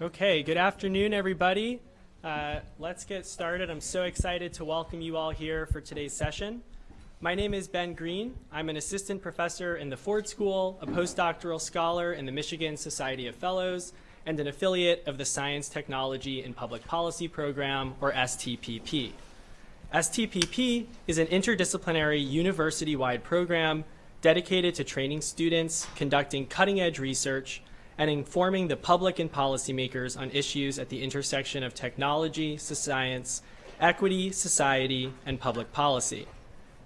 Okay, good afternoon, everybody. Uh, let's get started. I'm so excited to welcome you all here for today's session. My name is Ben Green. I'm an assistant professor in the Ford School, a postdoctoral scholar in the Michigan Society of Fellows, and an affiliate of the Science, Technology, and Public Policy Program, or STPP. STPP is an interdisciplinary university-wide program dedicated to training students, conducting cutting-edge research, and informing the public and policymakers on issues at the intersection of technology, science, equity, society, and public policy.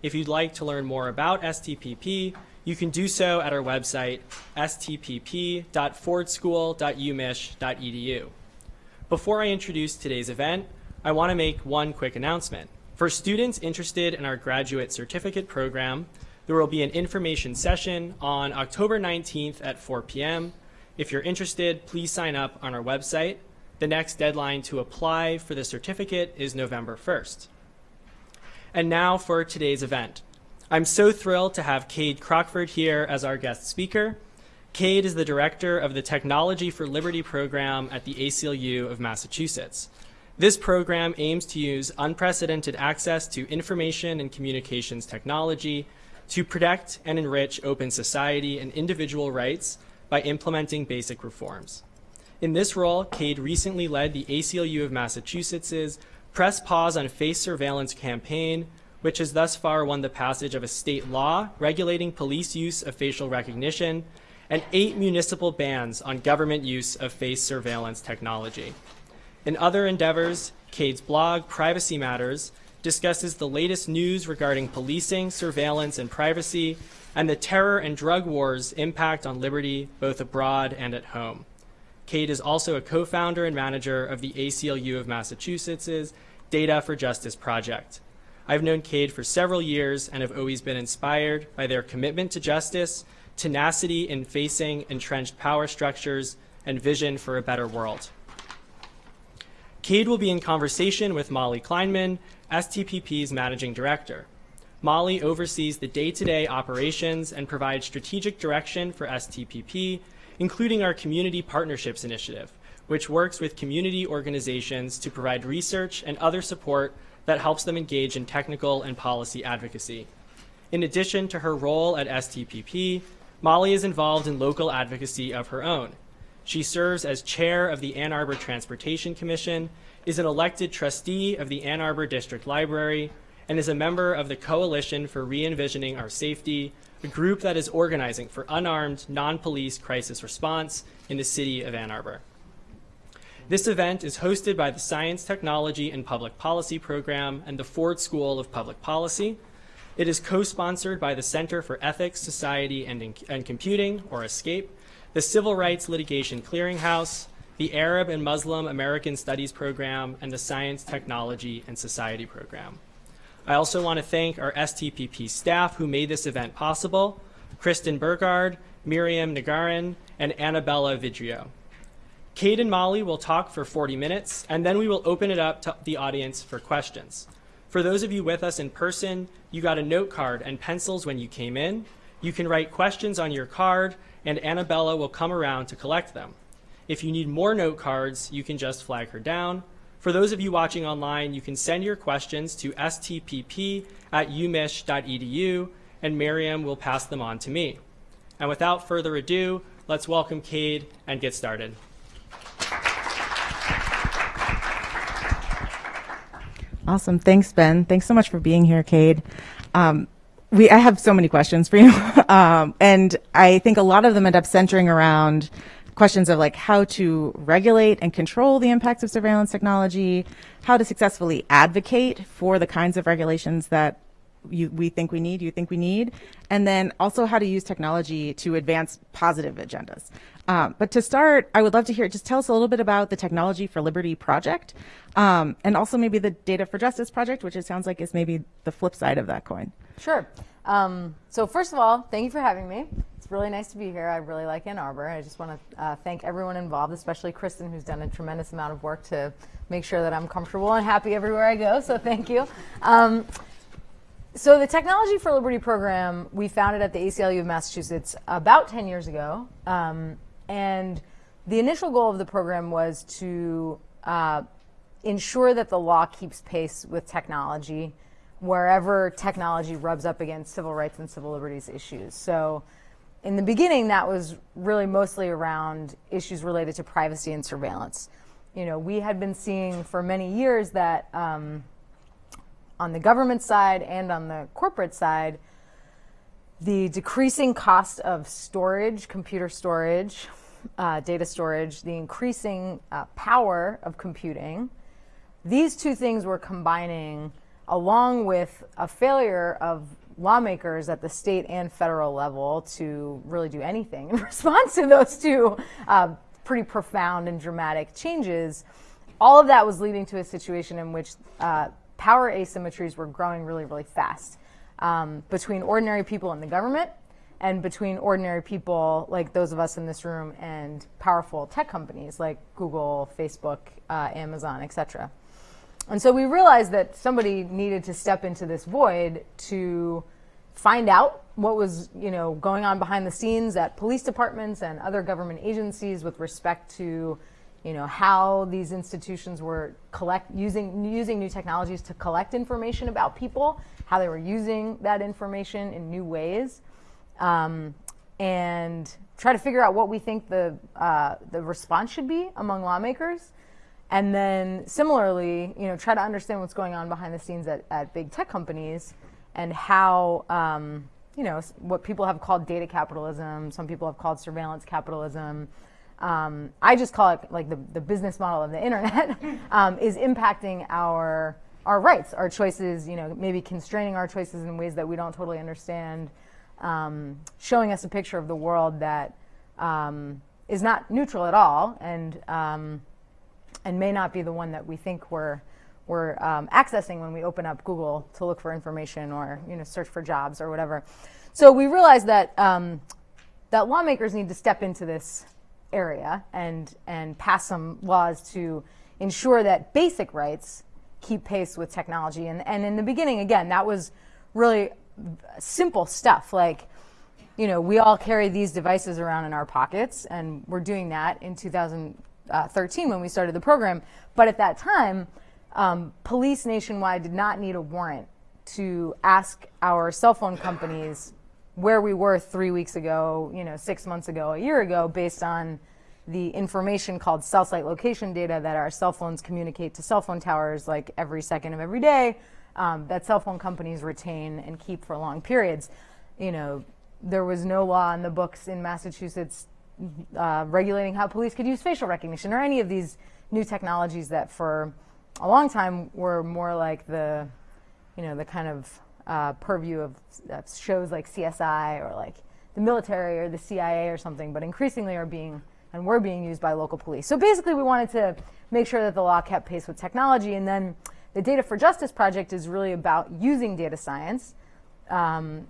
If you'd like to learn more about STPP, you can do so at our website, stpp.fordschool.umich.edu. Before I introduce today's event, I want to make one quick announcement. For students interested in our graduate certificate program, there will be an information session on October 19th at 4 p.m. If you're interested, please sign up on our website. The next deadline to apply for the certificate is November 1st. And now for today's event. I'm so thrilled to have Kade Crockford here as our guest speaker. Kade is the director of the Technology for Liberty program at the ACLU of Massachusetts. This program aims to use unprecedented access to information and communications technology to protect and enrich open society and individual rights by implementing basic reforms. In this role, Kade recently led the ACLU of Massachusetts's Press Pause on Face Surveillance campaign, which has thus far won the passage of a state law regulating police use of facial recognition and eight municipal bans on government use of face surveillance technology. In other endeavors, Kade's blog, Privacy Matters, discusses the latest news regarding policing, surveillance, and privacy, and the terror and drug wars' impact on liberty both abroad and at home. Kade is also a co-founder and manager of the ACLU of Massachusetts' Data for Justice project. I've known Kade for several years and have always been inspired by their commitment to justice, tenacity in facing entrenched power structures, and vision for a better world. Kade will be in conversation with Molly Kleinman, STPP's managing director. Molly oversees the day-to-day -day operations and provides strategic direction for STPP including our Community Partnerships Initiative, which works with community organizations to provide research and other support that helps them engage in technical and policy advocacy. In addition to her role at STPP, Molly is involved in local advocacy of her own. She serves as chair of the Ann Arbor Transportation Commission, is an elected trustee of the Ann Arbor District Library, and is a member of the Coalition for Re-envisioning Our Safety, a group that is organizing for unarmed, non-police crisis response in the city of Ann Arbor. This event is hosted by the Science, Technology, and Public Policy Program and the Ford School of Public Policy. It is co-sponsored by the Center for Ethics, Society, and, and Computing, or ESCAPE, the Civil Rights Litigation Clearinghouse, the Arab and Muslim American Studies Program, and the Science, Technology, and Society Program. I also want to thank our STPP staff who made this event possible, Kristen Burgard, Miriam Nagarin, and Annabella Vidrio. Kade and Molly will talk for 40 minutes, and then we will open it up to the audience for questions. For those of you with us in person, you got a note card and pencils when you came in. You can write questions on your card, and Annabella will come around to collect them. If you need more note cards, you can just flag her down, for those of you watching online, you can send your questions to stpp at umich.edu, and Miriam will pass them on to me. And without further ado, let's welcome Kade and get started. Awesome. Thanks, Ben. Thanks so much for being here, Kade. Um, we, I have so many questions for you. um, and I think a lot of them end up centering around questions of like how to regulate and control the impacts of surveillance technology, how to successfully advocate for the kinds of regulations that you, we think we need, you think we need, and then also how to use technology to advance positive agendas. Um, but to start, I would love to hear, just tell us a little bit about the Technology for Liberty project, um, and also maybe the Data for Justice project, which it sounds like is maybe the flip side of that coin. Sure. Um, so first of all, thank you for having me It's really nice to be here. I really like Ann Arbor. I just want to uh, thank everyone involved, especially Kristen, who's done a tremendous amount of work to make sure that I'm comfortable and happy everywhere I go. So thank you. Um, so the Technology for Liberty program we founded at the ACLU of Massachusetts about 10 years ago. Um, and the initial goal of the program was to uh, ensure that the law keeps pace with technology wherever technology rubs up against civil rights and civil liberties issues. So in the beginning, that was really mostly around issues related to privacy and surveillance. You know, we had been seeing for many years that um, on the government side and on the corporate side, the decreasing cost of storage, computer storage, uh, data storage, the increasing uh, power of computing, these two things were combining along with a failure of lawmakers at the state and federal level to really do anything in response to those two uh, pretty profound and dramatic changes. All of that was leading to a situation in which uh, power asymmetries were growing really, really fast um, between ordinary people in the government and between ordinary people like those of us in this room and powerful tech companies like Google, Facebook, uh, Amazon, etc. And so we realized that somebody needed to step into this void to find out what was you know going on behind the scenes at police departments and other government agencies with respect to you know how these institutions were collect using using new technologies to collect information about people how they were using that information in new ways um, and try to figure out what we think the uh, the response should be among lawmakers and then similarly, you know, try to understand what's going on behind the scenes at, at big tech companies and how, um, you know, what people have called data capitalism, some people have called surveillance capitalism. Um, I just call it like the, the business model of the internet um, is impacting our our rights, our choices, you know, maybe constraining our choices in ways that we don't totally understand, um, showing us a picture of the world that um, is not neutral at all, and um, and may not be the one that we think we're, we're um, accessing when we open up Google to look for information or you know, search for jobs or whatever. So we realized that, um, that lawmakers need to step into this area and, and pass some laws to ensure that basic rights keep pace with technology. And, and in the beginning, again, that was really simple stuff like, you know, we all carry these devices around in our pockets, and we're doing that in 2000, 13 when we started the program. But at that time, um, police nationwide did not need a warrant to ask our cell phone companies where we were three weeks ago, you know, six months ago, a year ago, based on the information called cell site location data that our cell phones communicate to cell phone towers like every second of every day um, that cell phone companies retain and keep for long periods. You know, there was no law in the books in Massachusetts uh, regulating how police could use facial recognition or any of these new technologies that for a long time were more like the, you know, the kind of uh, purview of uh, shows like CSI or like the military or the CIA or something, but increasingly are being and were being used by local police. So basically, we wanted to make sure that the law kept pace with technology, and then the Data for Justice project is really about using data science um,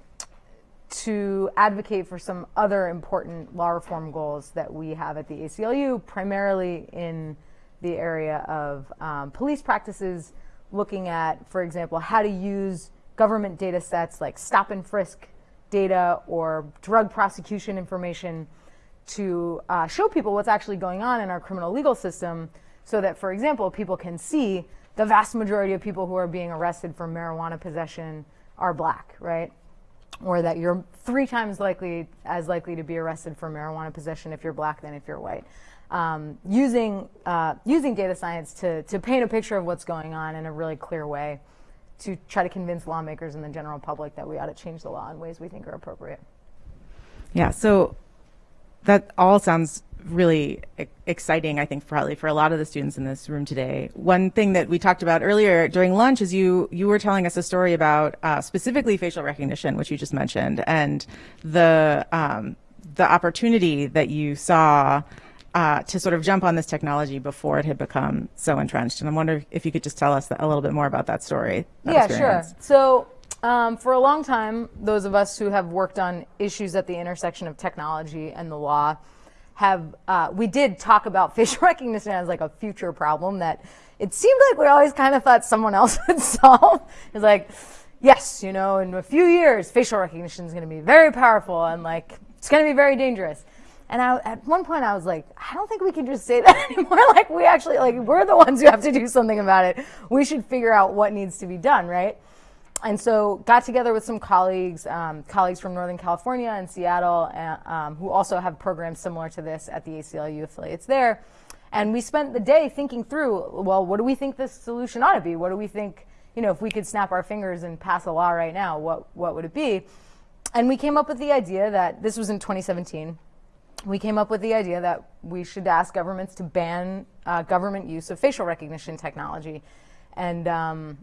to advocate for some other important law reform goals that we have at the ACLU, primarily in the area of um, police practices, looking at, for example, how to use government data sets like stop and frisk data or drug prosecution information to uh, show people what's actually going on in our criminal legal system so that, for example, people can see the vast majority of people who are being arrested for marijuana possession are black, right? Or that you're three times likely as likely to be arrested for marijuana possession if you're black than if you're white. Um, using uh, using data science to to paint a picture of what's going on in a really clear way, to try to convince lawmakers and the general public that we ought to change the law in ways we think are appropriate. Yeah. So that all sounds really exciting, I think, probably for a lot of the students in this room today. One thing that we talked about earlier during lunch is you you were telling us a story about uh, specifically facial recognition, which you just mentioned, and the um, the opportunity that you saw uh, to sort of jump on this technology before it had become so entrenched. And I wonder if you could just tell us a little bit more about that story. That yeah, experience. sure. So. Um, for a long time, those of us who have worked on issues at the intersection of technology and the law have uh, we did talk about facial recognition as like a future problem that it seemed like we always kind of thought someone else would solve. It's like, yes, you know, in a few years, facial recognition is going to be very powerful and like it's going to be very dangerous. And I, at one point, I was like, I don't think we can just say that anymore. like, we actually, like, we're the ones who have to do something about it. We should figure out what needs to be done, right? And so, got together with some colleagues, um, colleagues from Northern California and Seattle, uh, um, who also have programs similar to this at the ACLU affiliates there. And we spent the day thinking through, well, what do we think this solution ought to be? What do we think, you know, if we could snap our fingers and pass a law right now, what, what would it be? And we came up with the idea that this was in 2017 we came up with the idea that we should ask governments to ban uh, government use of facial recognition technology. And um,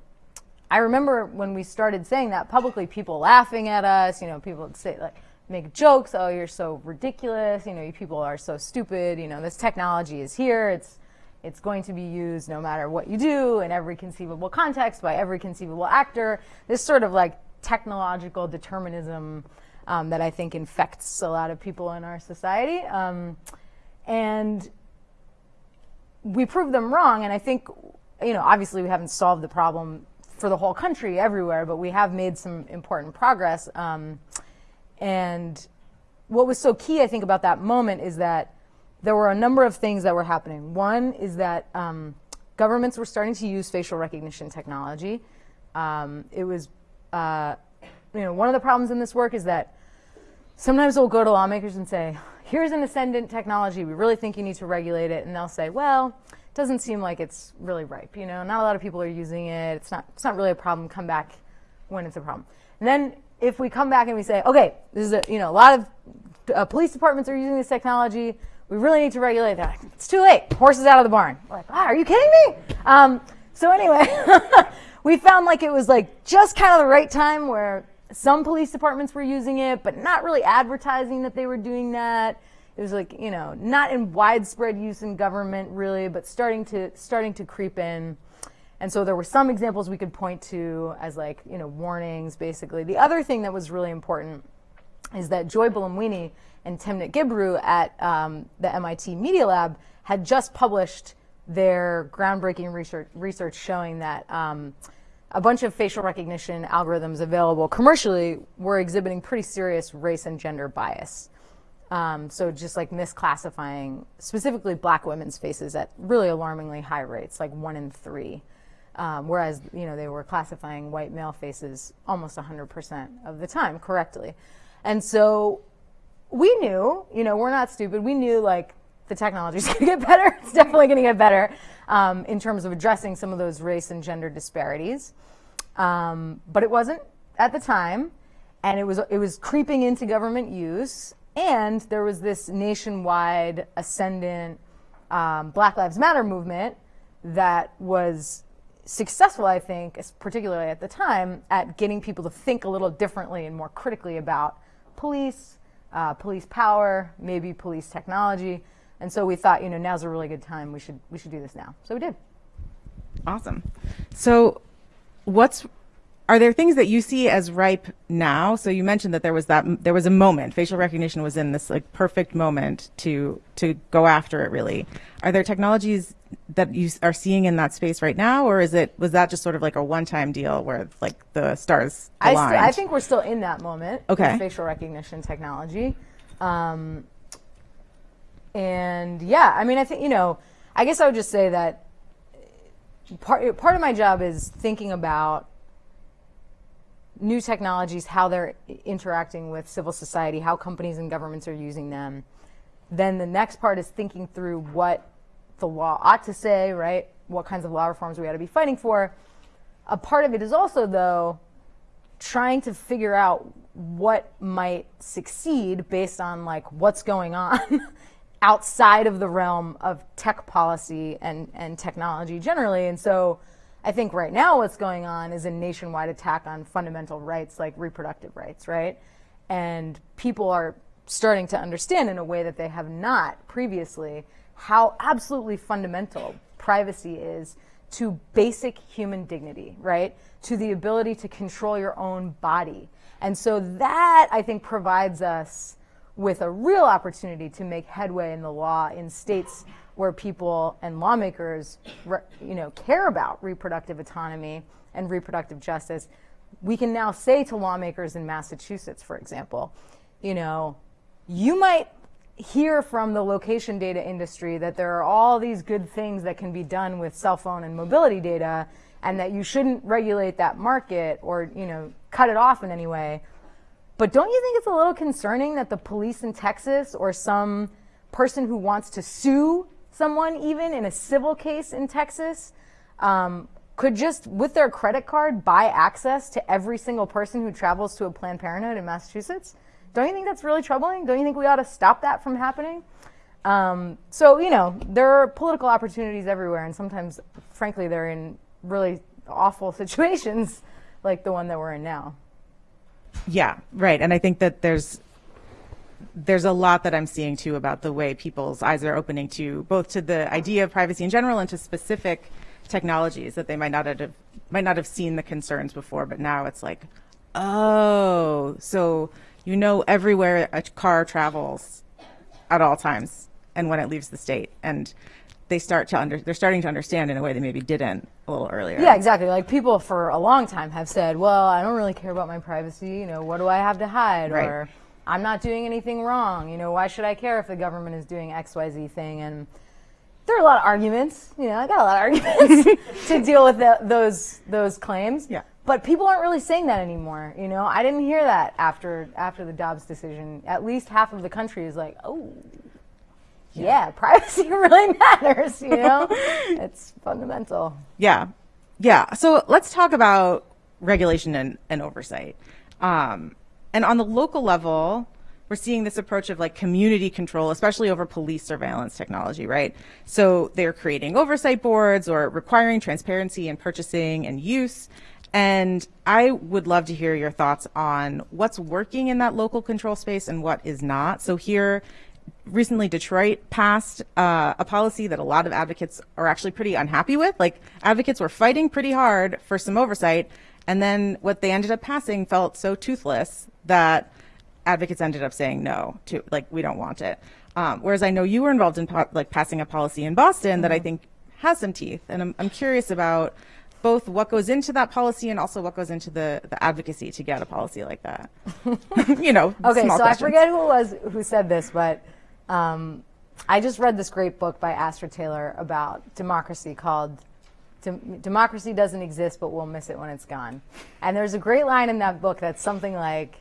I remember when we started saying that publicly, people laughing at us. You know, people would say like make jokes. Oh, you're so ridiculous. You know, you people are so stupid. You know, this technology is here. It's it's going to be used no matter what you do in every conceivable context by every conceivable actor. This sort of like technological determinism um, that I think infects a lot of people in our society. Um, and we proved them wrong. And I think, you know, obviously we haven't solved the problem for the whole country everywhere, but we have made some important progress. Um, and what was so key, I think, about that moment is that there were a number of things that were happening. One is that um, governments were starting to use facial recognition technology. Um, it was, uh, you know, one of the problems in this work is that sometimes we'll go to lawmakers and say, here's an ascendant technology, we really think you need to regulate it, and they'll say, well, doesn't seem like it's really ripe, you know, not a lot of people are using it, it's not, it's not really a problem, come back when it's a problem. And then if we come back and we say, okay, this is a, you know, a lot of uh, police departments are using this technology, we really need to regulate that. It's too late, horses out of the barn. We're like, ah, are you kidding me? Um, so anyway, we found like it was like just kind of the right time where some police departments were using it, but not really advertising that they were doing that. It was like, you know, not in widespread use in government really, but starting to starting to creep in. And so there were some examples we could point to as like, you know, warnings basically. The other thing that was really important is that Joy Buolamwini and Timnit Gebru at um, the MIT Media Lab had just published their groundbreaking research, research showing that um, a bunch of facial recognition algorithms available commercially were exhibiting pretty serious race and gender bias. Um, so just like misclassifying specifically black women's faces at really alarmingly high rates, like one in three. Um, whereas, you know, they were classifying white male faces almost 100% of the time correctly. And so we knew, you know, we're not stupid. We knew like the technology is going to get better. It's definitely going to get better um, in terms of addressing some of those race and gender disparities. Um, but it wasn't at the time, and it was it was creeping into government use, and there was this nationwide ascendant um, Black Lives Matter movement that was successful, I think, particularly at the time, at getting people to think a little differently and more critically about police, uh, police power, maybe police technology. And so we thought, you know, now's a really good time. We should we should do this now. So we did. Awesome. So what's are there things that you see as ripe now? So you mentioned that there was that there was a moment. Facial recognition was in this like perfect moment to to go after it. Really, are there technologies that you are seeing in that space right now, or is it was that just sort of like a one-time deal where like the stars aligned? I, I think we're still in that moment. Okay. facial recognition technology. Um, and yeah, I mean, I think, you know, I guess I would just say that part, part of my job is thinking about new technologies, how they're interacting with civil society, how companies and governments are using them. Then the next part is thinking through what the law ought to say, right? What kinds of law reforms we ought to be fighting for. A part of it is also, though, trying to figure out what might succeed based on like what's going on outside of the realm of tech policy and, and technology generally. And so I think right now what's going on is a nationwide attack on fundamental rights like reproductive rights, right? And people are starting to understand in a way that they have not previously how absolutely fundamental privacy is to basic human dignity, right? To the ability to control your own body. And so that I think provides us with a real opportunity to make headway in the law in states where people and lawmakers you know, care about reproductive autonomy and reproductive justice. We can now say to lawmakers in Massachusetts, for example, you know, you might hear from the location data industry that there are all these good things that can be done with cell phone and mobility data and that you shouldn't regulate that market or you know cut it off in any way but don't you think it's a little concerning that the police in Texas or some person who wants to sue someone even in a civil case in Texas um, could just with their credit card buy access to every single person who travels to a Planned Parenthood in Massachusetts? Don't you think that's really troubling? Don't you think we ought to stop that from happening? Um, so, you know, there are political opportunities everywhere, and sometimes, frankly, they're in really awful situations like the one that we're in now. Yeah, right. And I think that there's there's a lot that I'm seeing too about the way people's eyes are opening to both to the idea of privacy in general and to specific technologies that they might not have might not have seen the concerns before, but now it's like, oh, so you know everywhere a car travels at all times and when it leaves the state and they start to under they're starting to understand in a way they maybe didn't a little earlier. Yeah, exactly. Like people for a long time have said, "Well, I don't really care about my privacy. You know, what do I have to hide?" Right. Or I'm not doing anything wrong. You know, why should I care if the government is doing X, Y, Z thing? And there are a lot of arguments. You know, I got a lot of arguments to deal with the, those those claims. Yeah. But people aren't really saying that anymore. You know, I didn't hear that after after the Dobbs decision. At least half of the country is like, oh, yeah, privacy really matters. You know, it's fundamental. Yeah. Yeah. So let's talk about regulation and, and oversight. Um, and on the local level, we're seeing this approach of like community control, especially over police surveillance technology, right? So they're creating oversight boards or requiring transparency in purchasing and use. And I would love to hear your thoughts on what's working in that local control space and what is not. So here, recently Detroit passed uh, a policy that a lot of advocates are actually pretty unhappy with. Like advocates were fighting pretty hard for some oversight, and then what they ended up passing felt so toothless that advocates ended up saying no to like we don't want it. Um, whereas I know you were involved in po- like passing a policy in Boston mm-hmm. that I mm-hmm. think has some teeth, and I'm, I'm curious about both what goes into that policy and also what goes into the, the advocacy to get a policy like that. you know. Okay, so questions. I forget who it was who said this, but um, I just read this great book by Astra Taylor about democracy called Democracy Doesn't Exist, but We'll Miss It When It's Gone. And there's a great line in that book that's something like,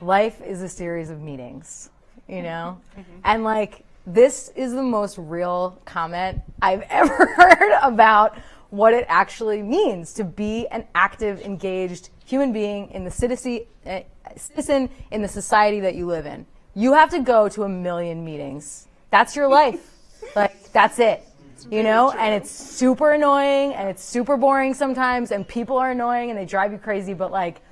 Life is a series of meetings, you know? Mm-hmm. And like, this is the most real comment I've ever heard about what it actually means to be an active, engaged human being in the citizen, uh, citizen in the society that you live in you have to go to a million meetings. That's your life. like, that's it. You know, and it's super annoying and it's super boring sometimes, and people are annoying and they drive you crazy, but like, yeah.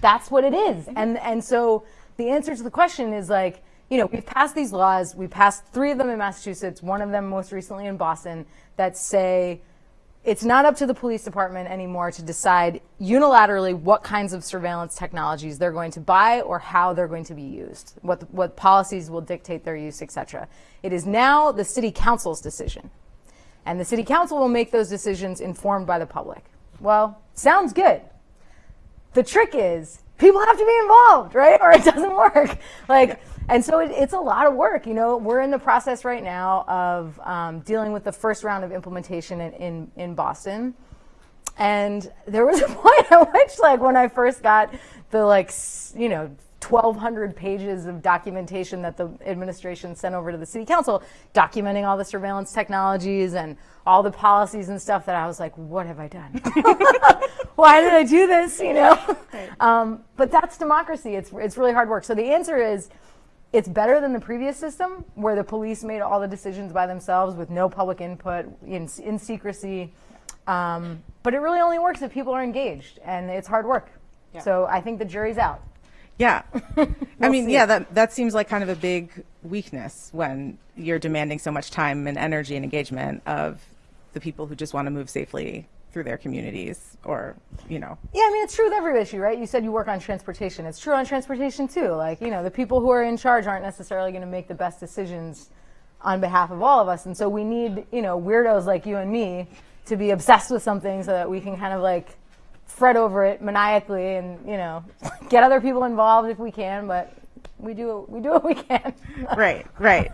That's what it is. Mm-hmm. And, and so the answer to the question is like, you know, we've passed these laws. We passed three of them in Massachusetts, one of them most recently in Boston, that say it's not up to the police department anymore to decide unilaterally what kinds of surveillance technologies they're going to buy or how they're going to be used, what, the, what policies will dictate their use, et cetera. It is now the city council's decision. And the city council will make those decisions informed by the public. Well, sounds good. The trick is people have to be involved, right? Or it doesn't work. Like, and so it, it's a lot of work. You know, we're in the process right now of um, dealing with the first round of implementation in, in, in Boston. And there was a point at which, like, when I first got the, like, you know, 1,200 pages of documentation that the administration sent over to the city council, documenting all the surveillance technologies and all the policies and stuff that I was like, what have I done? Why did I do this? You know? Um, but that's democracy. It's, it's really hard work. So the answer is, it's better than the previous system where the police made all the decisions by themselves with no public input in, in secrecy. Um, but it really only works if people are engaged and it's hard work. Yeah. So I think the jury's out. Yeah. we'll I mean, see. yeah, that, that seems like kind of a big weakness when you're demanding so much time and energy and engagement of the people who just want to move safely through their communities or you know. Yeah i mean it's true with every issue right? You said you work on transportation. It's true on transportation too. Like you know the people who are in charge aren't necessarily going to make the best decisions on behalf of all of us. And so we need you know weirdos like you and me to be obsessed with something so that we can kind of like fret over it maniacally and you know get other people involved if we can but we do we do what we can. right, right.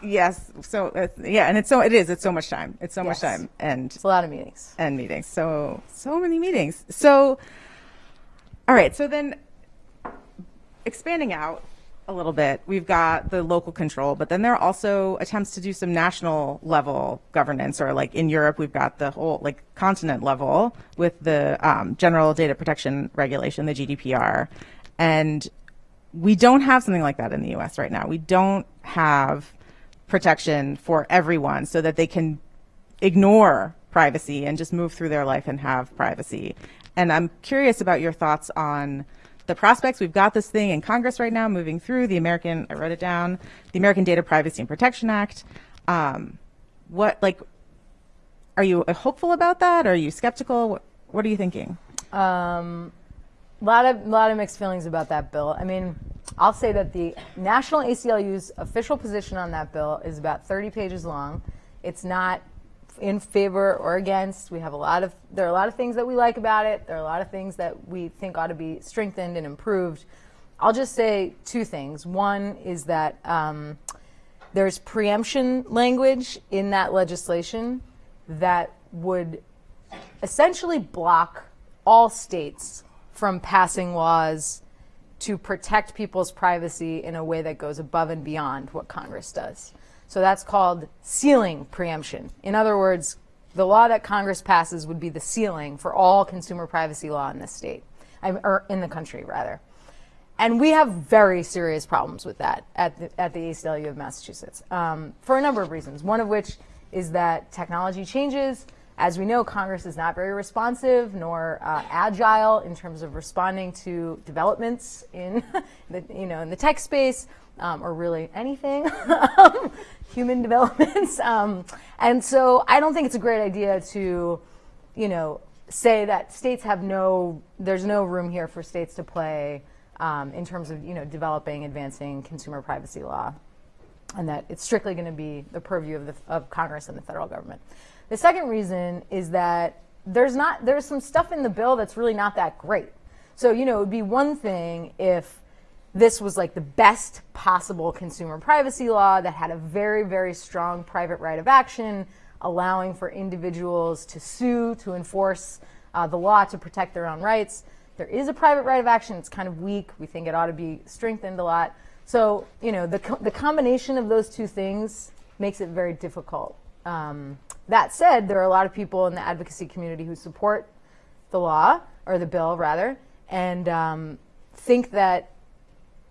Yes. So uh, yeah, and it's so it is. It's so much time. It's so much time and It's a lot of meetings. and meetings. So so many meetings. So all right. So then expanding out a little bit, we've got the local control, but then there are also attempts to do some national level governance, or like in Europe, we've got the whole like continent level with the um, General Data Protection Regulation, the GDPR, and we don't have something like that in the US right now. We don't have protection for everyone so that they can ignore privacy and just move through their life and have privacy. And I'm curious about your thoughts on the prospects. We've got this thing in Congress right now moving through the American, I wrote it down, the American Data Privacy and Protection Act. Um, what, like, are you hopeful about that? Are you skeptical? What, what are you thinking? Um, a lot of lot of mixed feelings about that bill. I mean, I'll say that the National ACLU's official position on that bill is about 30 pages long. It's not in favor or against. We have a lot of there are a lot of things that we like about it. There are a lot of things that we think ought to be strengthened and improved. I'll just say two things. One is that um, there's preemption language in that legislation that would essentially block all states from passing laws to protect people's privacy in a way that goes above and beyond what Congress does. So that's called ceiling preemption. In other words, the law that Congress passes would be the ceiling for all consumer privacy law in this state, or in the country, rather. And we have very serious problems with that at the, at the ACLU of Massachusetts um, for a number of reasons. One of which is that technology changes. As we know, Congress is not very responsive nor uh, agile in terms of responding to developments in the, you know, in the tech space um, or really anything, human developments. Um, and so I don't think it's a great idea to, you know, say that states have no, there's no room here for states to play um, in terms of, you know, developing, advancing consumer privacy law and that it's strictly going to be the purview of, the, of Congress and the federal government. The second reason is that there's not there's some stuff in the bill that's really not that great. So you know it would be one thing if this was like the best possible consumer privacy law that had a very very strong private right of action, allowing for individuals to sue to enforce uh, the law to protect their own rights. There is a private right of action. It's kind of weak. We think it ought to be strengthened a lot. So, you know, the, co- the combination of those two things makes it very difficult. Um, that said, there are a lot of people in the advocacy community who support the law, or the bill rather, and um, think that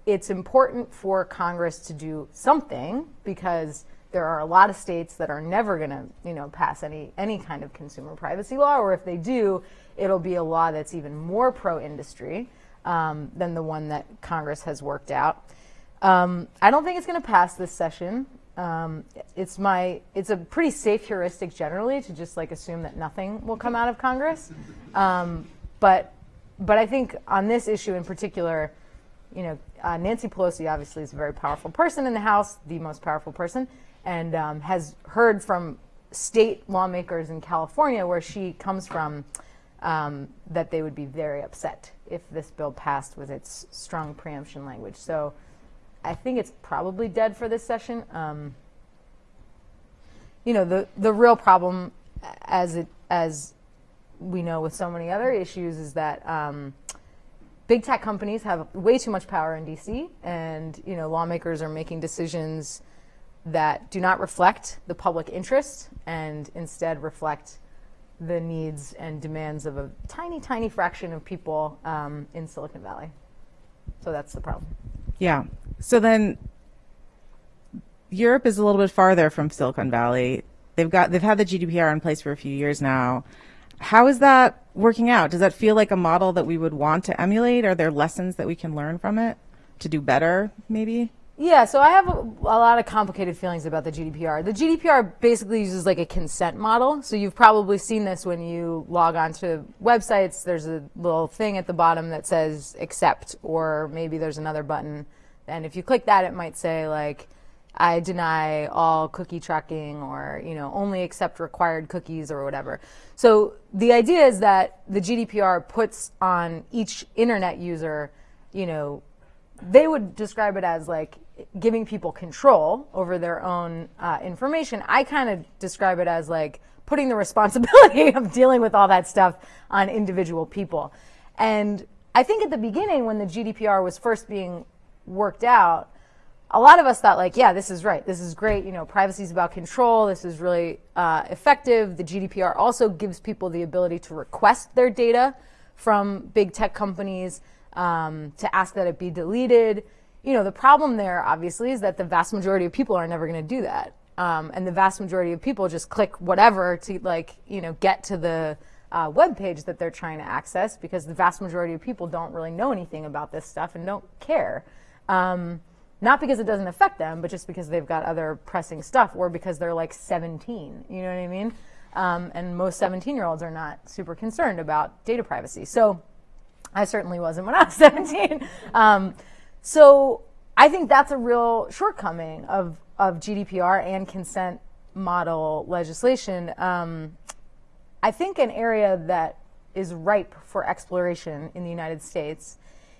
it's important for Congress to do something because there are a lot of states that are never going to, you know, pass any any kind of consumer privacy law, or if they do, it'll be a law that's even more pro-industry um, than the one that Congress has worked out. Um, I don't think it's going to pass this session. Um, it's my it's a pretty safe heuristic generally to just like assume that nothing will come out of Congress. Um, but but I think on this issue in particular, you know, uh, Nancy Pelosi obviously is a very powerful person in the House, the most powerful person, and um, has heard from state lawmakers in California, where she comes from, um, that they would be very upset if this bill passed with its strong preemption language. So I think it's probably dead for this session. Um, you know, the the real problem, as it as we know with so many other issues, is that um, big tech companies have way too much power in DC, and you know, lawmakers are making decisions that do not reflect the public interest and instead reflect the needs and demands of a tiny, tiny fraction of people um, in Silicon Valley. So that's the problem. Yeah. So then Europe is a little bit farther from Silicon Valley. They've got they've had the GDPR in place for a few years now. How is that working out? Does that feel like a model that we would want to emulate? Are there lessons that we can learn from it to do better, maybe? Yeah, so I have a, a lot of complicated feelings about the GDPR. The GDPR basically uses like a consent model. So you've probably seen this when you log on to websites. There's a little thing at the bottom that says accept, or maybe there's another button. And if you click that, it might say like, I deny all cookie tracking or, you know, only accept required cookies or whatever. So the idea is that the GDPR puts on each internet user, you know, they would describe it as like giving people control over their own uh, information. I kind of describe it as like putting the responsibility of dealing with all that stuff on individual people. And I think at the beginning, when the GDPR was first being worked out, a lot of us thought like, yeah, this is right. This is great. You know, privacy is about control. This is really uh, effective. The GDPR also gives people the ability to request their data from big tech companies, um, to ask that it be deleted. You know, the problem there, obviously, is that the vast majority of people are never going to do that. Um, and the vast majority of people just click whatever to like, you know, get to the uh, web page that they're trying to access because the vast majority of people don't really know anything about this stuff and don't care. Um, not because it doesn't affect them, but just because they've got other pressing stuff or because they're like 17. You know what I mean? Um, and most 17 year olds are not super concerned about data privacy. So I certainly wasn't when I was 17. Um, so I think that's a real shortcoming of, of GDPR and consent model legislation. Um, I think an area that is ripe for exploration in the United States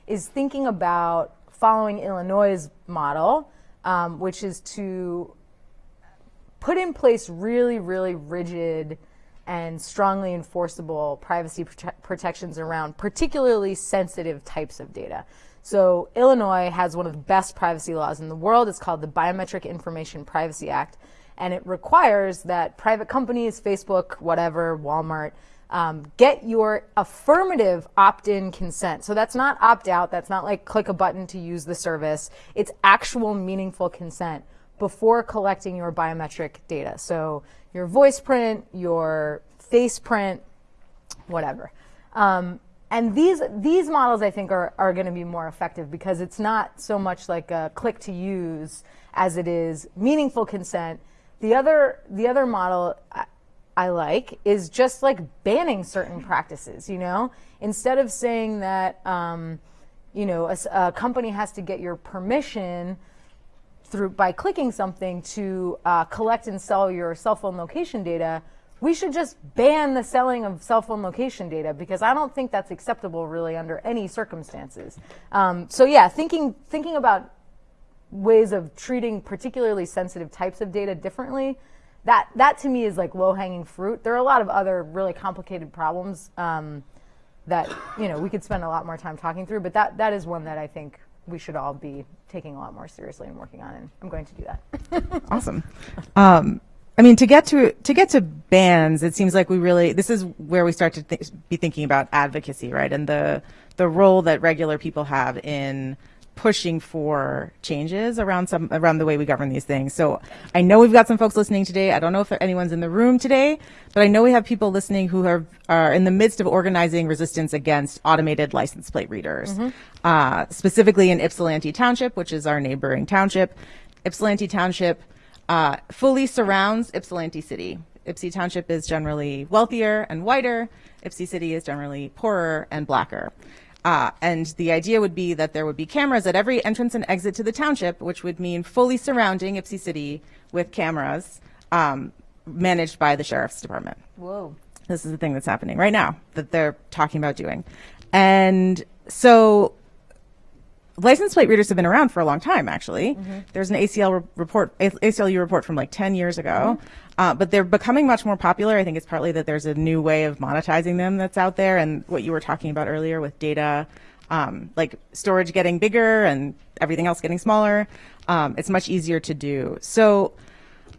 is thinking about following Illinois' model, um, which is to put in place really, really rigid and strongly enforceable privacy prote protections around particularly sensitive types of data. So Illinois has one of the best privacy laws in the world. It's called the Biometric Information Privacy Act, and it requires that private companies, Facebook, whatever, Walmart, um, get your affirmative opt-in consent. So that's not opt-out. That's not like click a button to use the service. It's actual meaningful consent before collecting your biometric data. So your voice print, your face print, whatever. Um, and these these models I think are, are going to be more effective because it's not so much like a click to use as it is meaningful consent. The other the other model I, like is just like banning certain practices. You know, instead of saying that um, you know a, a company has to get your permission through by clicking something to uh, collect and sell your cell phone location data, we should just ban the selling of cell phone location data because I don't think that's acceptable really under any circumstances. Um, so yeah, thinking thinking about ways of treating particularly sensitive types of data differently, that that to me is like low hanging fruit. There are a lot of other really complicated problems um, that you know we could spend a lot more time talking through, but that that is one that I think we should all be taking a lot more seriously and working on, and I'm going to do that. awesome. Um, I mean, to get to to get to bans, it seems like we really this is where we start to th be thinking about advocacy, right, and the the role that regular people have in pushing for changes around some around the way we govern these things. So I know we've got some folks listening today. I don't know if anyone's in the room today, but I know we have people listening who are are in the midst of organizing resistance against automated license plate readers, mm-hmm. uh, specifically in Ypsilanti Township, which is our neighboring township. Ypsilanti Township uh, fully surrounds Ypsilanti City. Ypsi Township is generally wealthier and whiter. Ypsi City is generally poorer and blacker. Uh, and the idea would be that there would be cameras at every entrance and exit to the township, which would mean fully surrounding Ypsi City with cameras um, managed by the sheriff's department. Whoa. This is the thing that's happening right now that they're talking about doing. And so license plate readers have been around for a long time, actually. Mm-hmm. There's an ACL re- report, ACLU report from like 10 years ago, mm-hmm. uh, but they're becoming much more popular. I think it's partly that there's a new way of monetizing them that's out there, and what you were talking about earlier with data, um, like storage getting bigger and everything else getting smaller. Um, it's much easier to do. So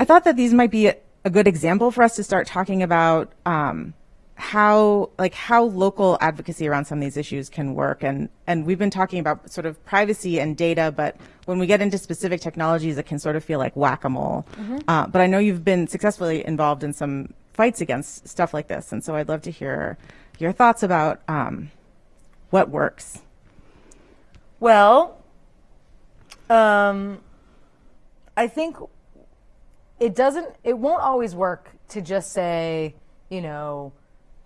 I thought that these might be a, a good example for us to start talking about. Um, how like how local advocacy around some of these issues can work. And and we've been talking about sort of privacy and data but when we get into specific technologies it can sort of feel like whack-a-mole. Mm-hmm. uh, but i know you've been successfully involved in some fights against stuff like this. And so i'd love to hear your thoughts about um, what works. Well um, i think it doesn't it won't always work to just say you know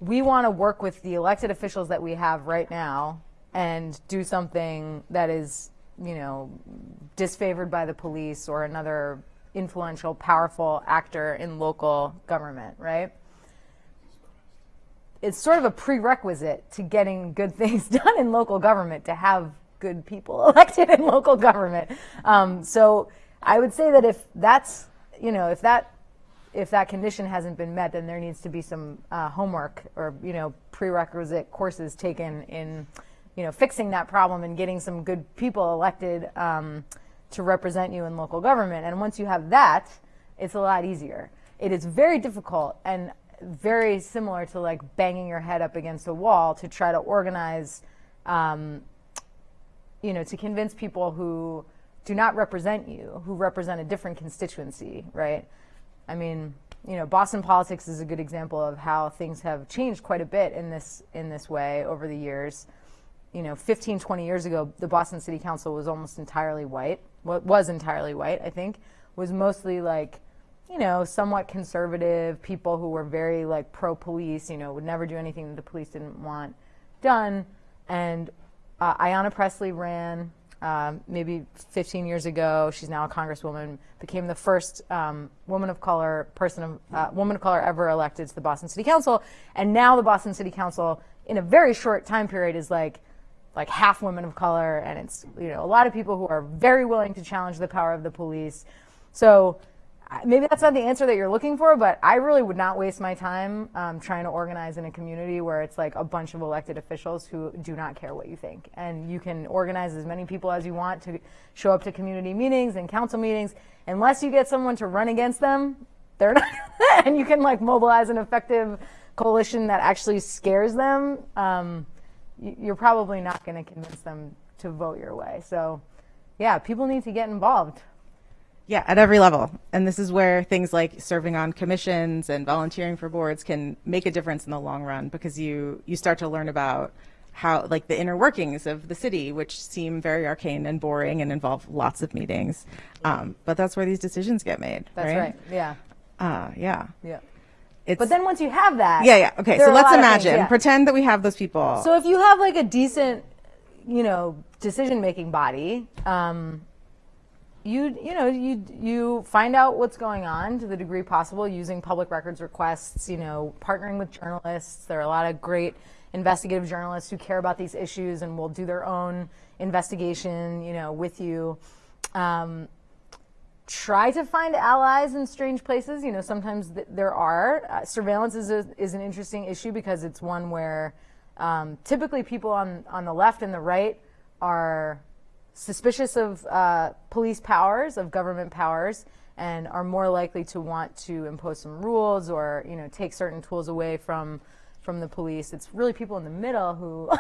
we want to work with the elected officials that we have right now and do something that is, you know, disfavored by the police or another influential, powerful actor in local government, right? It's sort of a prerequisite to getting good things done in local government to have good people elected in local government. Um, so I would say that if that's, you know, if that if that condition hasn't been met, then there needs to be some uh, homework or you know prerequisite courses taken in you know fixing that problem and getting some good people elected um, to represent you in local government. And once you have that, it's a lot easier. It is very difficult and very similar to like banging your head up against a wall to try to organize, um, you know, to convince people who do not represent you, who represent a different constituency, right? I mean, you know, Boston politics is a good example of how things have changed quite a bit in this in this way over the years. You know, 15, 20 years ago, the Boston City Council was almost entirely white. What was entirely white, I think, was mostly like, you know, somewhat conservative people who were very like pro police. You know, would never do anything that the police didn't want done. And uh, Ayanna Pressley ran um, maybe 15 years ago. She's now a congresswoman. Became the first um, woman of color person of uh, woman of color ever elected to the Boston City Council. And now the Boston City Council, in a very short time period, is like like half women of color, and it's you know a lot of people who are very willing to challenge the power of the police. So maybe that's not the answer that you're looking for, but I really would not waste my time um, trying to organize in a community where it's like a bunch of elected officials who do not care what you think. And you can organize as many people as you want to show up to community meetings and council meetings. Unless you get someone to run against them, they're not, and you can like mobilize an effective coalition that actually scares them, um, you're probably not going to convince them to vote your way. So, yeah, people need to get involved. Yeah, at every level. And this is where things like serving on commissions and volunteering for boards can make a difference in the long run because you you start to learn about how like the inner workings of the city, which seem very arcane and boring and involve lots of meetings. Um, but that's where these decisions get made. That's right. Yeah. Uh, yeah. Yeah. It's, But then once you have that, yeah, yeah. Okay, so let's of things, imagine, yeah. pretend that we have those people. So if you have like a decent, you know, decision-making body, um, you you know you you find out what's going on to the degree possible using public records requests. You know, partnering with journalists. There are a lot of great investigative journalists who care about these issues and will do their own investigation. You know, with you. Um, try to find allies in strange places. You know, sometimes th- there are. Uh, surveillance is, a, is an interesting issue because it's one where um, typically people on, on the left and the right are suspicious of uh, police powers, of government powers, and are more likely to want to impose some rules or, you know, take certain tools away from from the police. It's really people in the middle who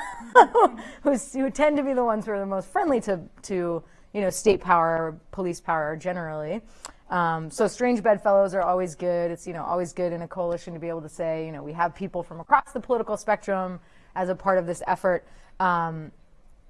who, tend to be the ones who are the most friendly to to you know state power, police power generally. Um, so strange bedfellows are always good. It's you know always good in a coalition to be able to say you know we have people from across the political spectrum as a part of this effort. Um,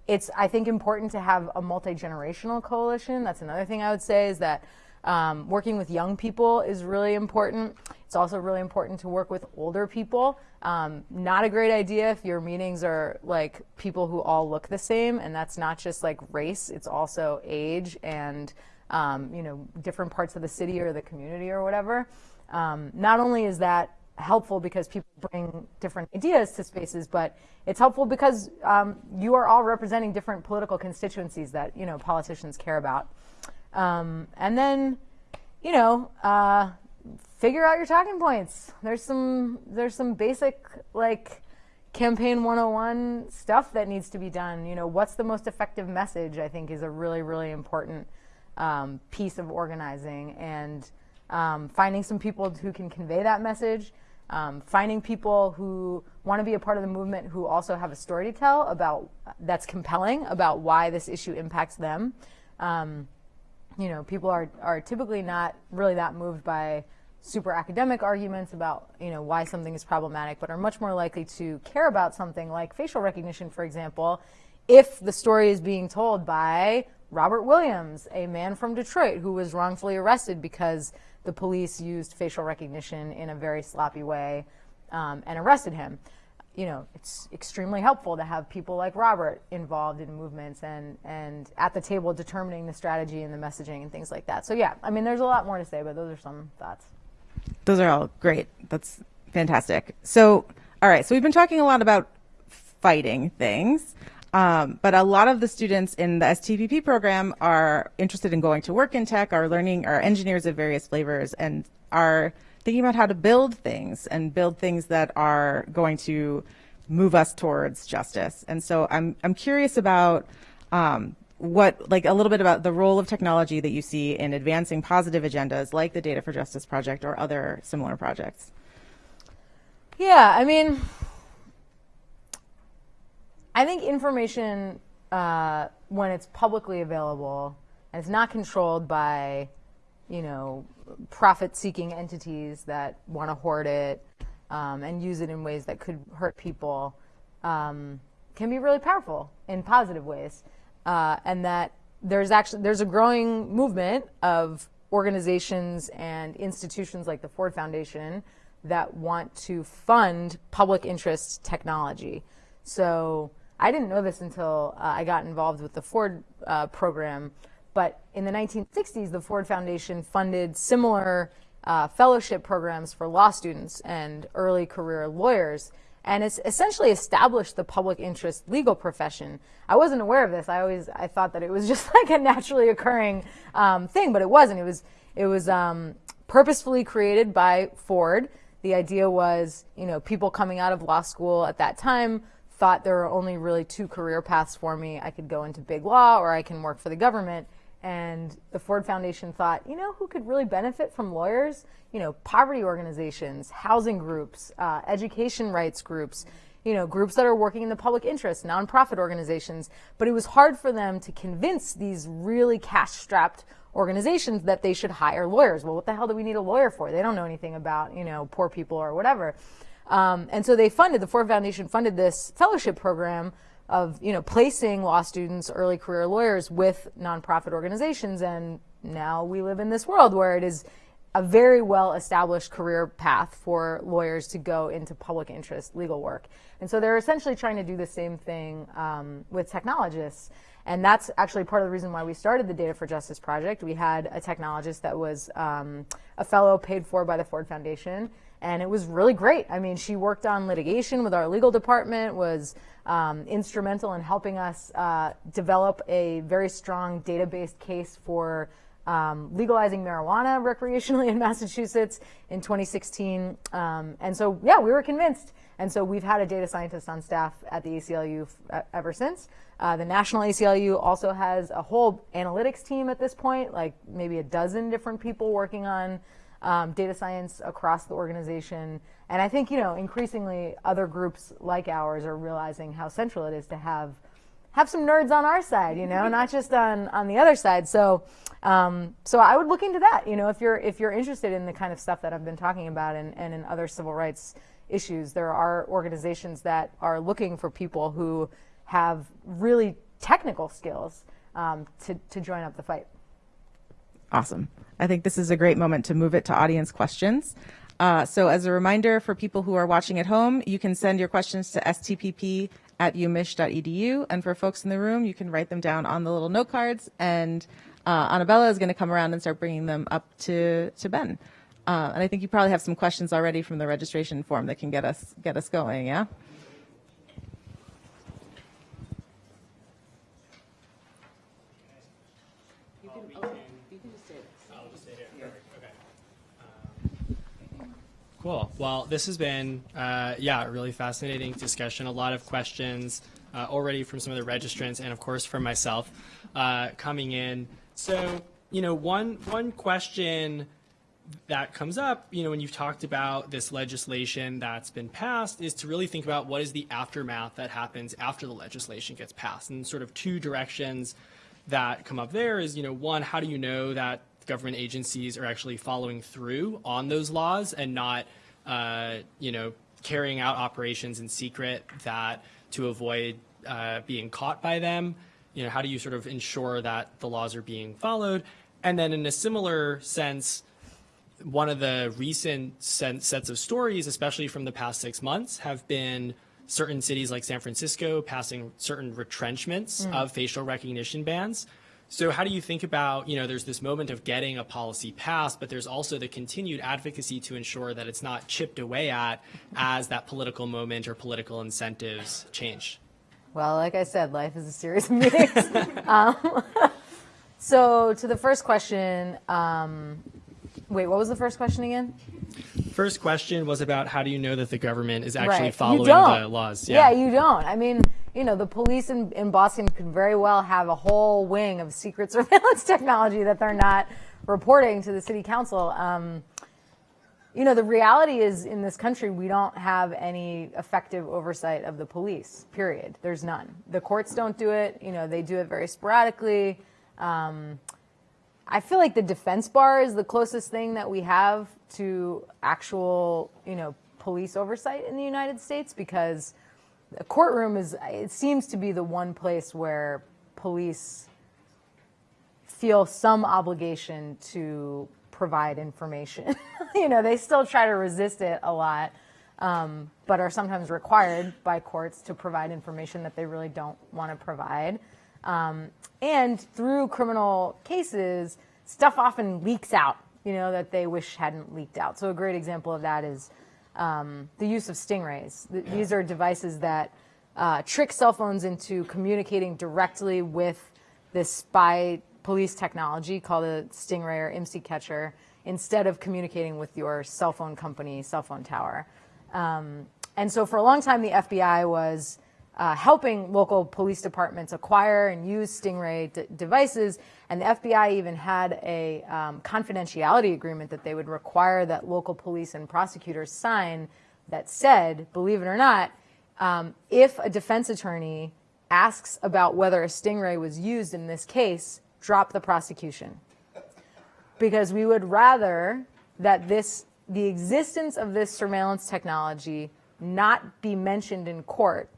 it's I think important to have a multi generational coalition. That's another thing I would say is that um, working with young people is really important. It's also really important to work with older people. Um, not a great idea if your meetings are like people who all look the same, and that's not just like race. It's also age and um, you know different parts of the city or the community or whatever. Um, not only is that helpful because people bring different ideas to spaces, but it's helpful because um, you are all representing different political constituencies that you know politicians care about. Um, and then, you know, uh, figure out your talking points. There's some there's some basic like campaign 101 stuff that needs to be done. You know, what's the most effective message? I think is a really really important um, piece of organizing and um, finding some people who can convey that message. Um, finding people who want to be a part of the movement who also have a story to tell about that's compelling about why this issue impacts them. Um, you know, people are, are typically not really that moved by super academic arguments about, you know, why something is problematic, but are much more likely to care about something like facial recognition, for example, if the story is being told by Robert Williams, a man from Detroit who was wrongfully arrested because the police used facial recognition in a very sloppy way um, and arrested him you know, it's extremely helpful to have people like Robert involved in movements and, and at the table determining the strategy and the messaging and things like that. So yeah, I mean, there's a lot more to say, but those are some thoughts. Those are all great. That's fantastic. So, all right. So we've been talking a lot about fighting things. Um, but a lot of the students in the STPP program are interested in going to work in tech, are learning, are engineers of various flavors, and are thinking about how to build things and build things that are going to move us towards justice. And so I'm I'm curious about um, what like a little bit about the role of technology that you see in advancing positive agendas like the Data for Justice project or other similar projects. Yeah, I mean, I think information uh, when it's publicly available and it's not controlled by, you know, profit-seeking entities that want to hoard it um, and use it in ways that could hurt people, um, can be really powerful in positive ways, uh, and that there's actually there's a growing movement of organizations and institutions like the Ford Foundation that want to fund public interest technology. So I didn't know this until uh, I got involved with the Ford uh, program, but in the 1960s, the Ford Foundation funded similar uh, fellowship programs for law students and early career lawyers. And it's essentially established the public interest legal profession. I wasn't aware of this. I always I thought that it was just like a naturally occurring um, thing, but it wasn't. It was it was um, purposefully created by Ford. The idea was, you know, people coming out of law school at that time thought there were only really two career paths for me. I could go into big law or I can work for the government. And the Ford Foundation thought, you know, who could really benefit from lawyers? You know, poverty organizations, housing groups, uh, education rights groups, you know, groups that are working in the public interest, nonprofit organizations. But it was hard for them to convince these really cash strapped organizations that they should hire lawyers. Well, what the hell do we need a lawyer for? They don't know anything about, you know, poor people or whatever. Um, and so they funded, the Ford Foundation funded this fellowship program of you know placing law students, early career lawyers with nonprofit organizations, and now we live in this world where it is a very well established career path for lawyers to go into public interest legal work. And so they're essentially trying to do the same thing um, with technologists. And that's actually part of the reason why we started the Data for Justice project. We had a technologist that was um, a fellow paid for by the Ford Foundation and it was really great. I mean, she worked on litigation with our legal department, was um, instrumental in helping us uh, develop a very strong database case for um, legalizing marijuana recreationally in Massachusetts in 2016. Um, and so, yeah, we were convinced. And so we've had a data scientist on staff at the ACLU ever since. Uh, the National ACLU also has a whole analytics team at this point, like maybe a dozen different people working on um, data science across the organization. And I think, you know, increasingly other groups like ours are realizing how central it is to have have some nerds on our side, you know, not just on, on the other side. So, um, so I would look into that, you know, if you're, if you're interested in the kind of stuff that I've been talking about and, and in other civil rights issues, there are organizations that are looking for people who have really technical skills um, to, to join up the fight. Awesome. I think this is a great moment to move it to audience questions. Uh, so as a reminder for people who are watching at home, you can send your questions to stpp at umich.edu. And for folks in the room, you can write them down on the little note cards. And uh, Annabella is going to come around and start bringing them up to, to Ben. Uh, and I think you probably have some questions already from the registration form that can get us, get us going, yeah? Cool. Well, this has been, uh, yeah, a really fascinating discussion. A lot of questions uh, already from some of the registrants, and of course from myself uh, coming in. So, you know, one one question that comes up, you know, when you've talked about this legislation that's been passed, is to really think about what is the aftermath that happens after the legislation gets passed, and sort of two directions that come up there is, you know, one, how do you know that government agencies are actually following through on those laws and not, uh, you know, carrying out operations in secret that to avoid uh, being caught by them. You know, how do you sort of ensure that the laws are being followed? And then in a similar sense, one of the recent sets of stories, especially from the past six months, have been certain cities like San Francisco passing certain retrenchments mm. of facial recognition bans. So how do you think about, you know, there's this moment of getting a policy passed, but there's also the continued advocacy to ensure that it's not chipped away at as that political moment or political incentives change? Well, like I said, life is a series of meetings. um, so, to the first question, um, wait, what was the first question again? First question was about how do you know that the government is actually Right. following the laws? Yeah. you don't. I mean, you know, the police in, in Boston could very well have a whole wing of secret surveillance technology that they're not reporting to the city council. Um, you know, the reality is in this country, we don't have any effective oversight of the police, period. There's none. The courts don't do it. You know, they do it very sporadically. Um, I feel like the defense bar is the closest thing that we have to actual, you know, police oversight in the United States because the courtroom is, it seems to be the one place where police feel some obligation to provide information. you know, they still try to resist it a lot, um, but are sometimes required by courts to provide information that they really don't want to provide. Um, and through criminal cases, stuff often leaks out, you know, that they wish hadn't leaked out. So a great example of that is um, the use of stingrays. Th- These are devices that uh, trick cell phones into communicating directly with this spy police technology called a stingray or IMSI catcher instead of communicating with your cell phone company cell phone tower. Um, and so for a long time, the FBI was uh, helping local police departments acquire and use Stingray d- devices. And the FBI even had a um, confidentiality agreement that they would require that local police and prosecutors sign that said, believe it or not, um, if a defense attorney asks about whether a Stingray was used in this case, drop the prosecution. Because we would rather that this the existence of this surveillance technology not be mentioned in court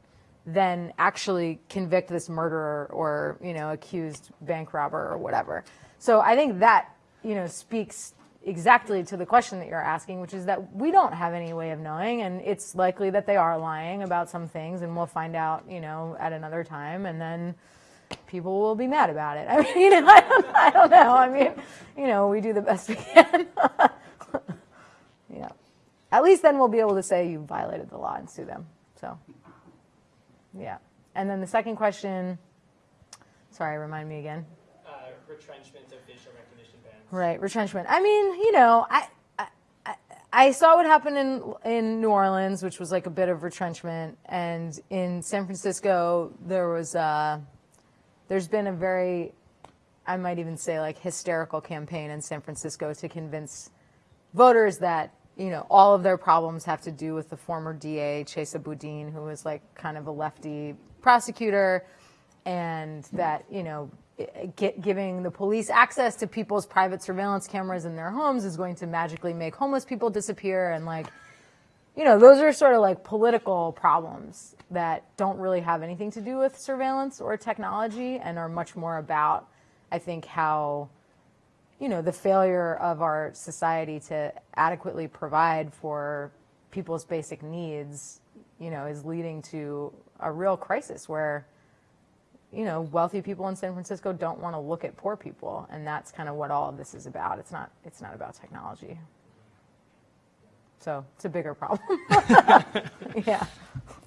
than actually convict this murderer or you know accused bank robber or whatever so i think that you know speaks exactly to the question that you're asking which is that we don't have any way of knowing and it's likely that they are lying about some things and we'll find out you know at another time and then people will be mad about it. I mean, you know, I don't, I don't know. I mean, you know, we do the best we can. yeah. At least then we'll be able to say you violated the law and sue them. So, yeah. And then the second question, sorry, remind me again. Uh, retrenchment of facial recognition bans. Right, retrenchment. I mean, you know, I, I, I- saw what happened in in New Orleans, which was like a bit of retrenchment, and in San Francisco there was uh, there's been a very, I might even say like hysterical campaign in San Francisco to convince voters that you know all of their problems have to do with the former DA Chesa Boudin, who was like kind of a lefty prosecutor, and that you know gi- giving the police access to people's private surveillance cameras in their homes is going to magically make homeless people disappear and like you know those are sort of like political problems that don't really have anything to do with surveillance or technology and are much more about i think how you know the failure of our society to adequately provide for people's basic needs you know is leading to a real crisis where you know wealthy people in San Francisco don't want to look at poor people and that's kind of what all of this is about. It's not it's not about technology. So it's a bigger problem. Yeah.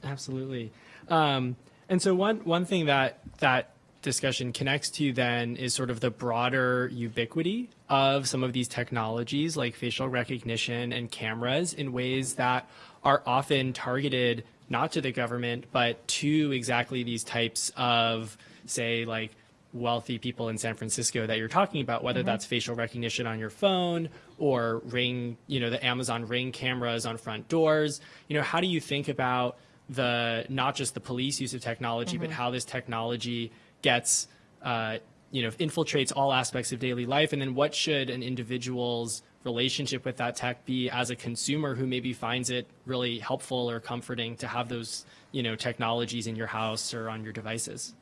Absolutely. Um, and so one one thing that that discussion connects to then is sort of the broader ubiquity of some of these technologies like facial recognition and cameras in ways that are often targeted not to the government but to exactly these types of say like wealthy people in San Francisco that you're talking about, whether mm-hmm. that's facial recognition on your phone or ring, you know, the Amazon Ring cameras on front doors. You know, how do you think about the not just the police use of technology, but mm-hmm. how this technology gets, uh, you know, infiltrates all aspects of daily life, and then what should an individual's relationship with that tech be as a consumer who maybe finds it really helpful or comforting to have those, you know, technologies in your house or on your devices?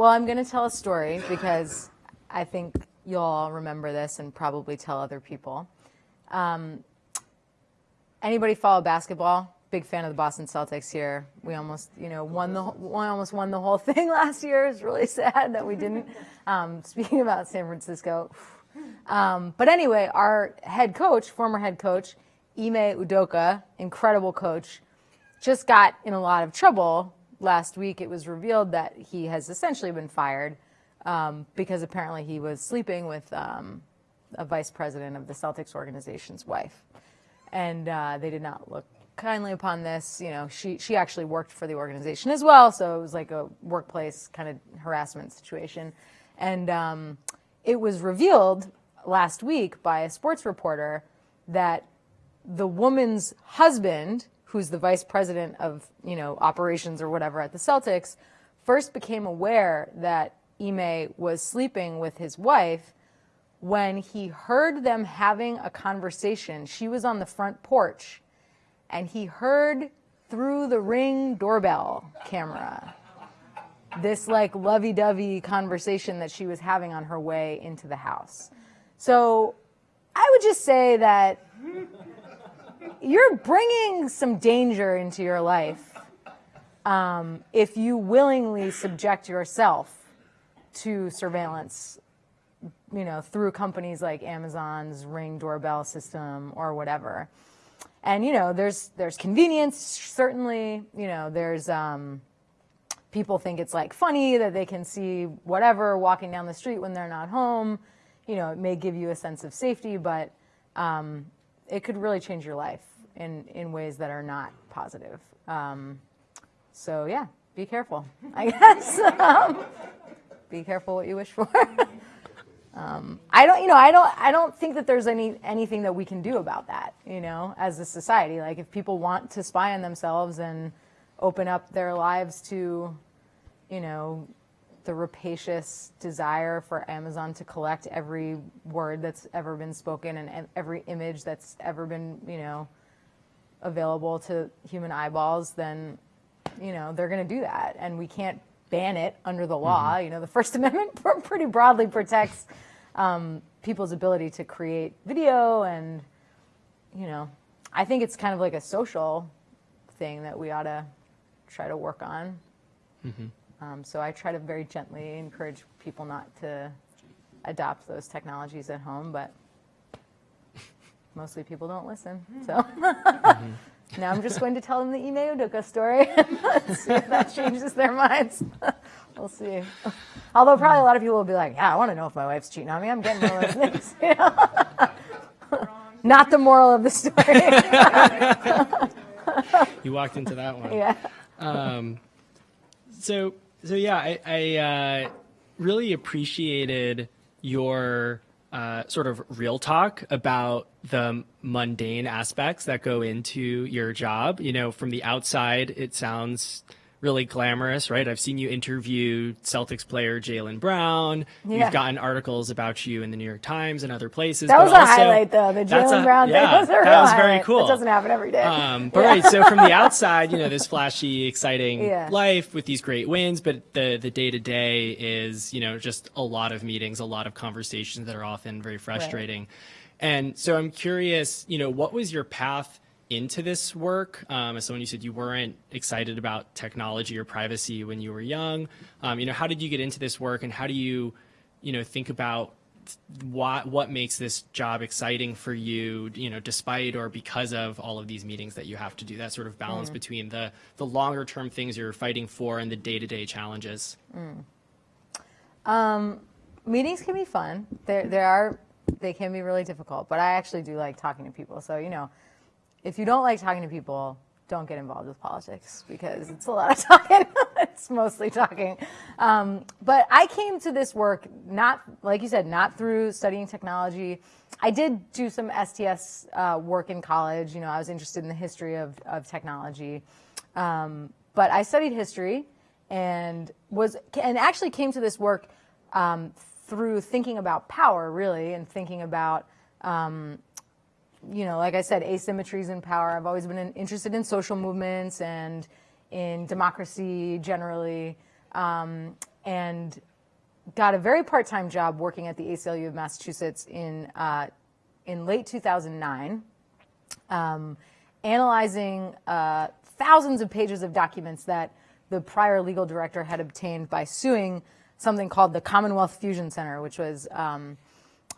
Well, I'm going to tell a story because I think you'll all remember this and probably tell other people. Um, anybody follow basketball? Big fan of the Boston Celtics here. We almost, you know, won the we almost won the whole thing last year. It's really sad that we didn't. Um, speaking about San Francisco, um, but anyway, our head coach, former head coach, Ime Udoka, incredible coach, just got in a lot of trouble last week, it was revealed that he has essentially been fired um, because apparently he was sleeping with um, a vice president of the Celtics organization's wife, and uh, they did not look kindly upon this. You know, she she actually worked for the organization as well, so it was like a workplace kind of harassment situation, and um, it was revealed last week by a sports reporter that the woman's husband, who's the vice president of you know operations or whatever at the Celtics, first became aware that Ime was sleeping with his wife when he heard them having a conversation. She was on the front porch and he heard through the ring doorbell camera this like lovey-dovey conversation that she was having on her way into the house. So I would just say that you're bringing some danger into your life um, if you willingly subject yourself to surveillance, you know, through companies like Amazon's Ring doorbell system or whatever. And you know, there's there's convenience certainly. You know, there's um, people think it's like funny that they can see whatever walking down the street when they're not home. You know, it may give you a sense of safety, but um, it could really change your life in in ways that are not positive. Um, so yeah, be careful, I guess. Um, be careful what you wish for. um, I don't, you know, I don't, I don't think that there's any anything that we can do about that, you know, as a society. Like, if people want to spy on themselves and open up their lives to, you know, the rapacious desire for Amazon to collect every word that's ever been spoken and every image that's ever been, you know, available to human eyeballs, then, you know, they're going to do that. And we can't ban it under the law. Mm-hmm. You know, the First Amendment pretty broadly protects um, people's ability to create video, and you know, I think it's kind of like a social thing that we ought to try to work on. Mm-hmm. Um, so I try to very gently encourage people not to adopt those technologies at home, but mostly people don't listen. So. Mm-hmm. Now I'm just going to tell them the Ime Udoka story and see if that changes their minds. we'll see. Although probably a lot of people will be like, yeah, I want to know if my wife's cheating on me. I'm getting all those things. You know? Not the moral of the story. you walked into that one. Yeah. Um, so, so yeah, I, I uh, really appreciated your uh, sort of real talk about the mundane aspects that go into your job. You know, from the outside, it sounds really glamorous, right? I've seen you interview Celtics player Jaylen Brown. Yeah. You've gotten articles about you in the New York Times and other places. That was a also, highlight, though. The Jaylen Brown yeah, thing was a real That was very highlight. cool. It doesn't happen every day. Um, but yeah. right, so from the outside, you know, this flashy, exciting yeah. life with these great wins, but the the day to day is, you know, just a lot of meetings, a lot of conversations that are often very frustrating. Right. And so I'm curious, you know, what was your path? Into this work? Um, as someone you said you weren't excited about technology or privacy when you were young. Um, you know, how did you get into this work, and how do you, you know, think about what what makes this job exciting for you? You know, despite or because of all of these meetings that you have to do. That sort of balance mm. between the the longer term things you're fighting for and the day to day challenges. Mm. Um, meetings can be fun. There there are they can be really difficult, but I actually do like talking to people. So you know if you don't like talking to people, don't get involved with politics because it's a lot of talking. it's mostly talking. Um, but I came to this work not, like you said, not through studying technology. I did do some STS uh, work in college. You know, I was interested in the history of, of technology. Um, but I studied history and was and actually came to this work um, through thinking about power, really, and thinking about um, you know, like I said, asymmetries in power. I've always been interested in social movements and in democracy generally, um, and got a very part-time job working at the ACLU of Massachusetts in uh, in late 2009, um, analyzing uh, thousands of pages of documents that the prior legal director had obtained by suing something called the Commonwealth Fusion Center, which was um,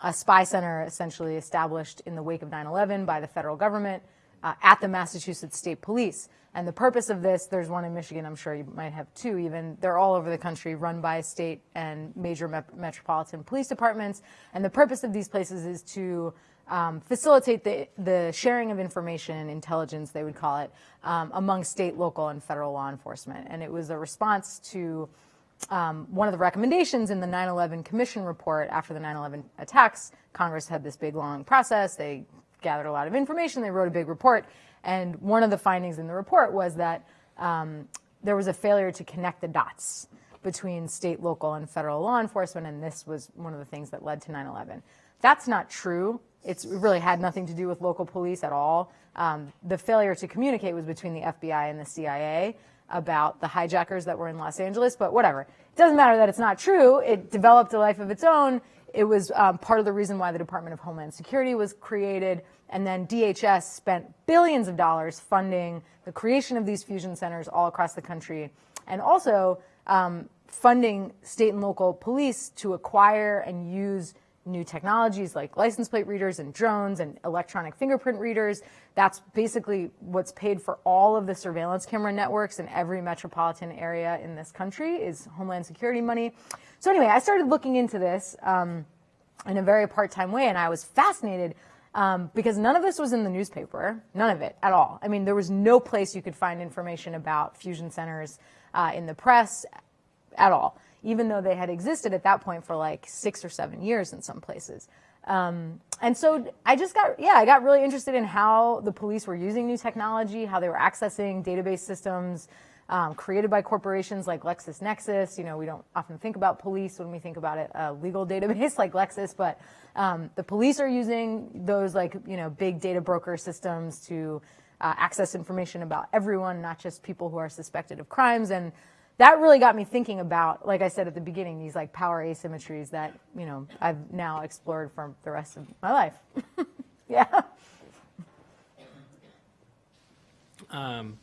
a spy center essentially established in the wake of 9-11 by the federal government uh, at the Massachusetts State Police. And the purpose of this, there's one in Michigan, I'm sure you might have two even. They're all over the country, run by state and major me- metropolitan police departments. And the purpose of these places is to um, facilitate the, the sharing of information, and intelligence, they would call it, um, among state, local, and federal law enforcement. And it was a response to um, one of the recommendations in the 9 11 Commission report after the 9 11 attacks. Congress had this big, long process. They gathered a lot of information, they wrote a big report. And one of the findings in the report was that um, there was a failure to connect the dots between state, local, and federal law enforcement, and this was one of the things that led to 9 11. That's not true. It's, it really had nothing to do with local police at all. Um, the failure to communicate was between the FBI and the CIA about the hijackers that were in Los Angeles, but whatever. It doesn't matter that it's not true. It developed a life of its own. It was um, part of the reason why the Department of Homeland Security was created. And then DHS spent billions of dollars funding the creation of these fusion centers all across the country and also um, funding state and local police to acquire and use new technologies like license plate readers and drones and electronic fingerprint readers. That's basically what's paid for all of the surveillance camera networks in every metropolitan area in this country is Homeland Security money. So anyway, I started looking into this um, in a very part-time way, and I was fascinated um, because none of this was in the newspaper, none of it at all. I mean, there was no place you could find information about fusion centers uh, in the press at all even though they had existed at that point for like six or seven years in some places. Um, and so I just got, yeah, I got really interested in how the police were using new technology, how they were accessing database systems um, created by corporations like LexisNexis. You know, we don't often think about police when we think about it, a legal database like Lexis, but um, the police are using those like, you know, big data broker systems to uh, access information about everyone, not just people who are suspected of crimes. And that really got me thinking about, like I said at the beginning, these like power asymmetries that, you know, I've now explored for the rest of my life. yeah. Um,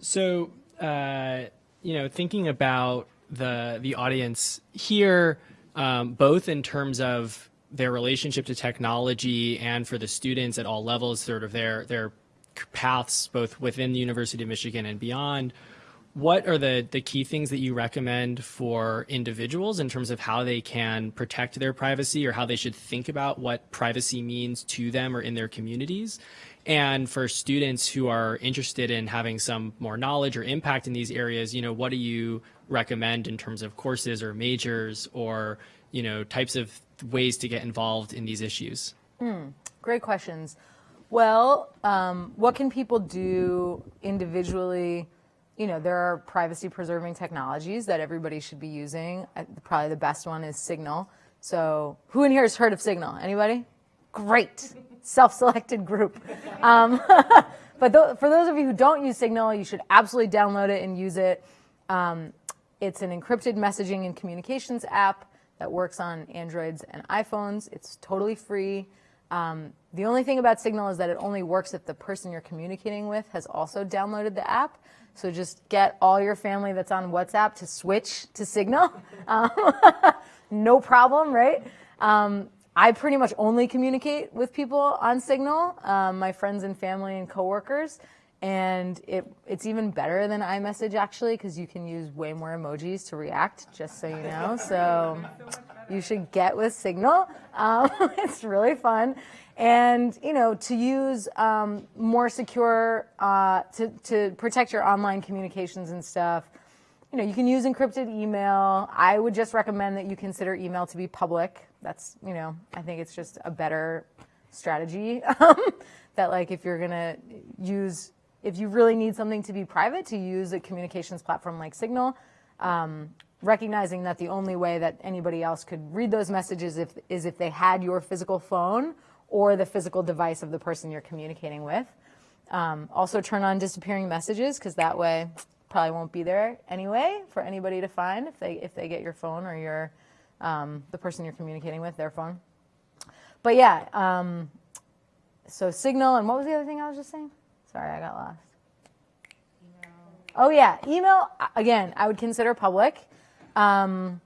so, uh, you know, thinking about the the audience here, um, both in terms of their relationship to technology and for the students at all levels, sort of their their paths both within the University of Michigan and beyond what are the, the key things that you recommend for individuals in terms of how they can protect their privacy or how they should think about what privacy means to them or in their communities? And for students who are interested in having some more knowledge or impact in these areas, you know, what do you recommend in terms of courses or majors or, you know, types of ways to get involved in these issues? Mm, great questions. Well, um, what can people do individually? You know, there are privacy preserving technologies that everybody should be using. Probably the best one is Signal. So who in here has heard of Signal? Anybody? Great. Self-selected group. Um, but th for those of you who don't use Signal, you should absolutely download it and use it. Um, it's an encrypted messaging and communications app that works on Androids and iPhones. It's totally free. Um, the only thing about Signal is that it only works if the person you're communicating with has also downloaded the app. So just get all your family that's on WhatsApp to switch to Signal. Um, no problem, right? Um, I pretty much only communicate with people on Signal, um, my friends and family and coworkers. And it, it's even better than iMessage actually, because you can use way more emojis to react, just so you know. So you should get with Signal. Um, it's really fun and you know to use um, more secure uh, to, to protect your online communications and stuff you know you can use encrypted email i would just recommend that you consider email to be public that's you know i think it's just a better strategy that like if you're gonna use if you really need something to be private to use a communications platform like signal um, recognizing that the only way that anybody else could read those messages if, is if they had your physical phone or the physical device of the person you're communicating with. Um, also turn on disappearing messages because that way probably won't be there anyway for anybody to find if they if they get your phone or your um, the person you're communicating with their phone. But yeah, um, so Signal and what was the other thing I was just saying? Sorry, I got lost. Email. Oh yeah, email again. I would consider public. Um,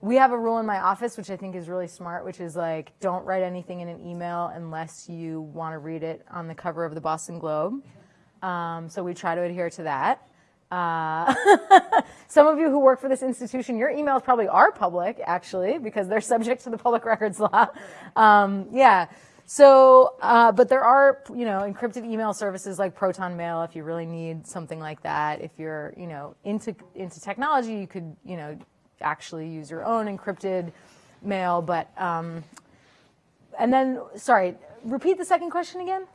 we have a rule in my office, which I think is really smart, which is like, don't write anything in an email unless you want to read it on the cover of the Boston Globe. Um, so we try to adhere to that. Uh, some of you who work for this institution, your emails probably are public, actually, because they're subject to the public records law. Um, yeah. So, uh, but there are, you know, encrypted email services like Proton Mail if you really need something like that. If you're, you know, into into technology, you could, you know, actually use your own encrypted mail. But, um, and then, sorry, repeat the second question again.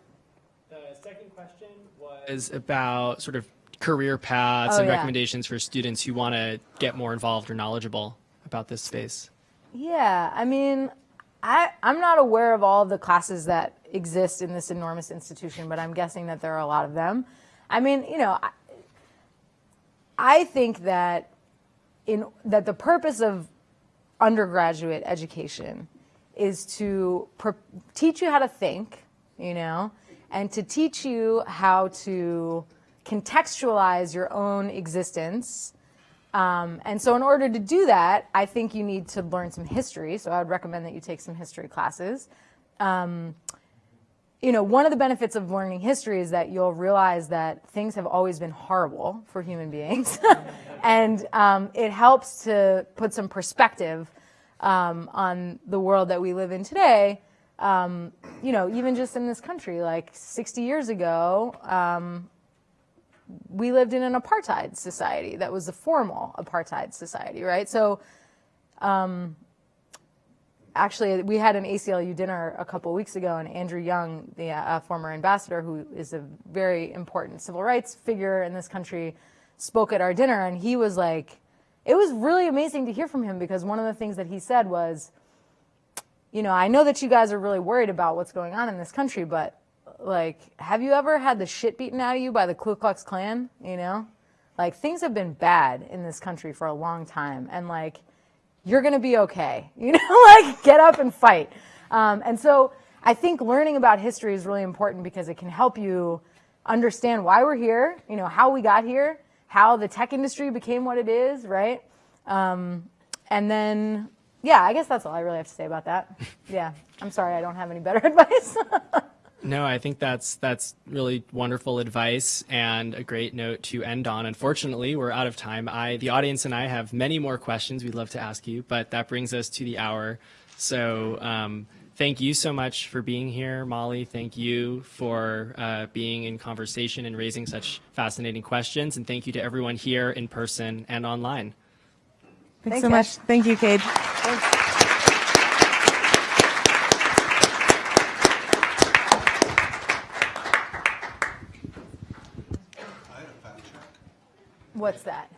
The second question was about sort of career paths Oh, and yeah. recommendations for students who want to get more involved or knowledgeable about this space. Yeah, I mean, I, I'm not aware of all the classes that exist in this enormous institution, but I'm guessing that there are a lot of them. I mean, you know, I, I think that in that the purpose of undergraduate education is to teach you how to think, you know, and to teach you how to contextualize your own existence. Um, and so, in order to do that, I think you need to learn some history. So, I would recommend that you take some history classes. Um, you know, one of the benefits of learning history is that you'll realize that things have always been horrible for human beings. and um, it helps to put some perspective um, on the world that we live in today. Um, you know, even just in this country, like 60 years ago, um, we lived in an apartheid society that was a formal apartheid society, right? So, um, actually, we had an ACLU dinner a couple weeks ago, and Andrew Young, the uh, former ambassador, who is a very important civil rights figure in this country, spoke at our dinner, and he was like, it was really amazing to hear from him because one of the things that he said was, you know, I know that you guys are really worried about what's going on in this country, but like, have you ever had the shit beaten out of you by the Ku Klux Klan? You know, like things have been bad in this country for a long time, and like, you're gonna be okay. You know, like get up and fight. Um, and so I think learning about history is really important because it can help you understand why we're here. You know, how we got here, how the tech industry became what it is, right? Um, and then, yeah, I guess that's all I really have to say about that. Yeah, I'm sorry, I don't have any better advice. No, I think that's that's really wonderful advice and a great note to end on. Unfortunately, we're out of time. I the audience and I have many more questions we'd love to ask you, but that brings us to the hour. So um, thank you so much for being here, Molly. Thank you for uh, being in conversation and raising such fascinating questions, and thank you to everyone here in person and online. Thanks Thanks, so much. Thank you, Kade. What's that?